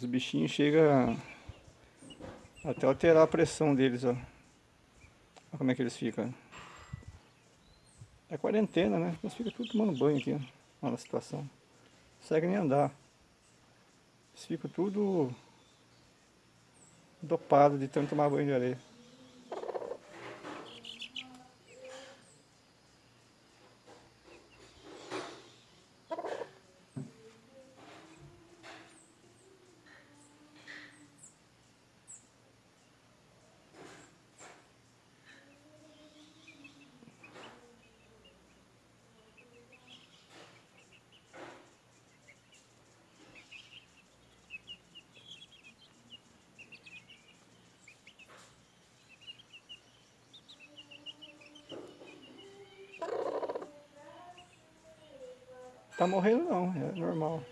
Os bichinhos chegam até alterar a pressão deles, ó. Olha como é que eles ficam. É quarentena, né? Eles ficam tudo tomando banho aqui, ó. Olha a situação. Não consegue nem andar. Eles ficam tudo dopado de tanto tomar banho de areia. Tá morrendo não, é normal.